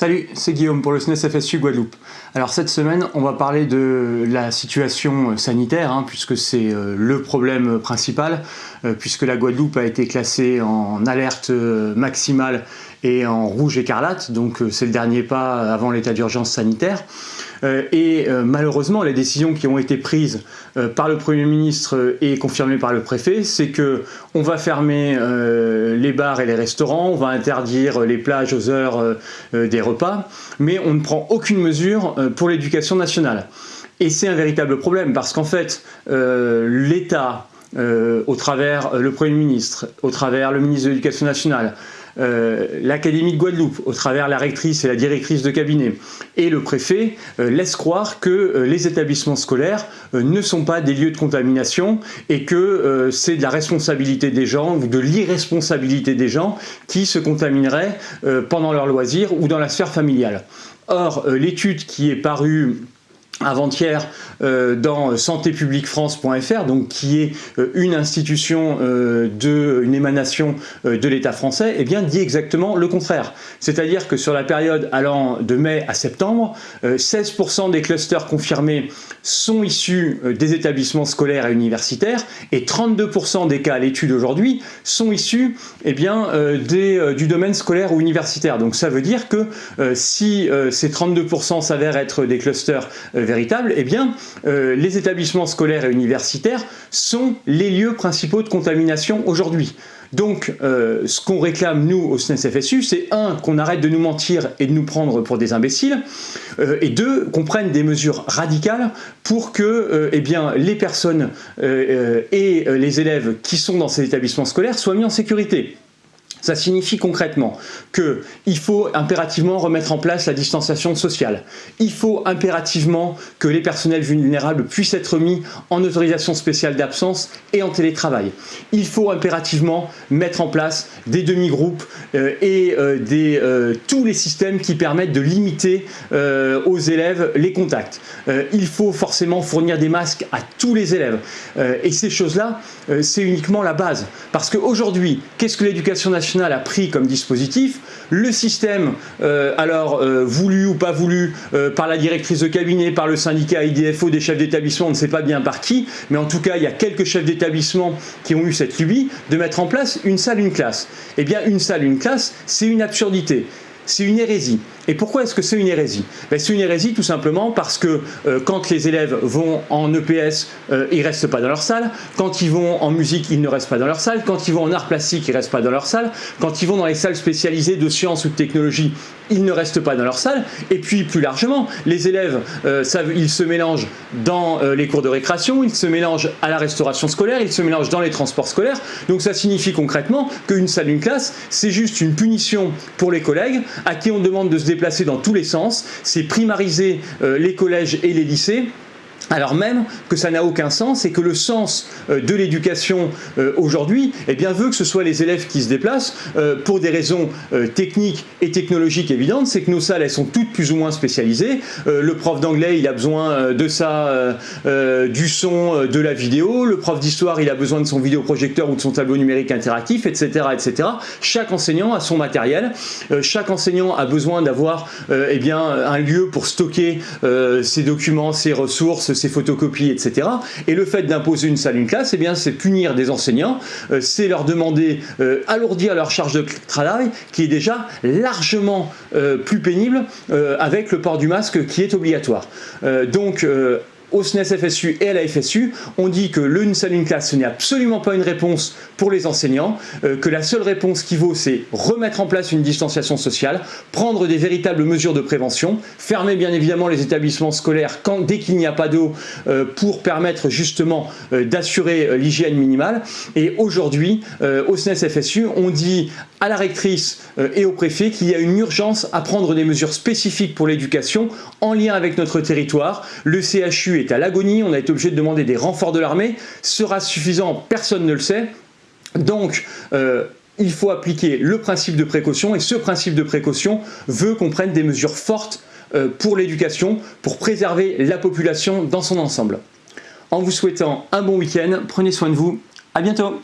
Salut, c'est Guillaume pour le SNES FSU Guadeloupe. Alors cette semaine, on va parler de la situation sanitaire, hein, puisque c'est euh, le problème principal, euh, puisque la Guadeloupe a été classée en alerte euh, maximale et en rouge écarlate, donc c'est le dernier pas avant l'état d'urgence sanitaire. Et malheureusement, les décisions qui ont été prises par le Premier ministre et confirmées par le préfet, c'est que on va fermer les bars et les restaurants, on va interdire les plages aux heures des repas, mais on ne prend aucune mesure euh, pour l'éducation nationale. Et c'est un véritable problème parce qu'en fait, euh, l'État, euh, au travers le Premier ministre, au travers le ministre de l'Éducation nationale, euh, l'Académie de Guadeloupe, au travers la rectrice et la directrice de cabinet, et le préfet euh, laissent croire que euh, les établissements scolaires ne sont pas des lieux de contamination et que c'est de la responsabilité des gens ou de l'irresponsabilité des gens qui se contamineraient pendant leur loisir ou dans la sphère familiale. Or, l'étude qui est parue avant-hier euh, dans santépubliquefrance.fr, donc qui est euh, une institution euh, de, une émanation de l'État français, eh bien dit exactement le contraire. C'est-à-dire que sur la période allant de mai à septembre, 16% des clusters confirmés sont issus des établissements scolaires et universitaires, et 32% des cas à l'étude aujourd'hui sont issus eh bien, du domaine scolaire ou universitaire. Donc ça veut dire que si ces 32% s'avèrent être des clusters véritable, eh bien, euh, les établissements scolaires et universitaires sont les lieux principaux de contamination aujourd'hui. Donc, euh, ce qu'on réclame, nous, au SNES-FSU, c'est un, qu'on arrête de nous mentir et de nous prendre pour des imbéciles, euh, et deux, qu'on prenne des mesures radicales pour que eh les personnes et les élèves qui sont dans ces établissements scolaires soient mis en sécurité. Ça signifie concrètement qu'il faut impérativement remettre en place la distanciation sociale. Il faut impérativement que les personnels vulnérables puissent être mis en autorisation spéciale d'absence et en télétravail. Il faut impérativement mettre en place des demi-groupes euh, et euh, des, euh, tous les systèmes qui permettent de limiter aux élèves les contacts. il faut forcément fournir des masques à tous les élèves. et ces choses-là, c'est uniquement la base. Parce qu'aujourd'hui, qu'est-ce que l'éducation nationale a pris comme dispositif, le système, euh, alors euh, voulu ou pas voulu, euh, par la directrice de cabinet, par le syndicat IDFO des chefs d'établissement, on ne sait pas bien par qui, mais en tout cas il y a quelques chefs d'établissement qui ont eu cette lubie de mettre en place une salle, une classe. Eh bien une salle, une classe, c'est une absurdité c'est une hérésie. Et pourquoi est-ce que c'est une hérésie? Ben, C'est une hérésie tout simplement parce que euh, quand les élèves vont en EPS, euh, ils ne restent pas dans leur salle. Quand ils vont en musique, ils ne restent pas dans leur salle. Quand ils vont en art plastique, ils ne restent pas dans leur salle. Quand ils vont dans les salles spécialisées de sciences ou de technologie, ils ne restent pas dans leur salle. Et puis plus largement, les élèves, euh, ils se mélangent dans les cours de récréation, ils se mélangent à la restauration scolaire, ils se mélangent dans les transports scolaires. Donc ça signifie concrètement qu'une salle, une classe, c'est juste une punition pour les collègues à qui on demande de se déplacer dans tous les sens, c'est primariser euh, les collèges et les lycées alors même que ça n'a aucun sens et que le sens euh, de l'éducation euh, aujourd'hui eh bien, veut que ce soit les élèves qui se déplacent euh, pour des raisons techniques et technologiques évidentes, c'est que nos salles elles sont toutes plus ou moins spécialisées. le prof d'anglais il a besoin de ça, du son, de la vidéo, le prof d'histoire il a besoin de son vidéoprojecteur ou de son tableau numérique interactif, etc. etc. Chaque enseignant a son matériel, chaque enseignant a besoin d'avoir eh bien un lieu pour stocker ses documents, ses ressources, ses photocopies, etc. Et le fait d'imposer une salle, une classe, eh bien, c'est punir des enseignants, euh, c'est leur demander, euh, alourdir leur charge de travail, qui est déjà largement euh, plus pénible avec le port du masque qui est obligatoire. donc, au SNES FSU et à la FSU, on dit que le une salle une classe, ce n'est absolument pas une réponse pour les enseignants, euh, que la seule réponse qui vaut, c'est remettre en place une distanciation sociale, prendre des véritables mesures de prévention, fermer bien évidemment les établissements scolaires dès qu'il n'y a pas d'eau euh, pour permettre justement euh, d'assurer l'hygiène minimale. Et aujourd'hui, au SNES FSU, on dit à la rectrice et au préfet qu'il y a une urgence à prendre des mesures spécifiques pour l'éducation en lien avec notre territoire. Le CHU est à l'agonie, on a été obligé de demander des renforts de l'armée. Sera suffisant Personne ne le sait. Donc, euh, il faut appliquer le principe de précaution et ce principe de précaution veut qu'on prenne des mesures fortes euh, pour l'éducation, pour préserver la population dans son ensemble. En vous souhaitant un bon week-end, prenez soin de vous, à bientôt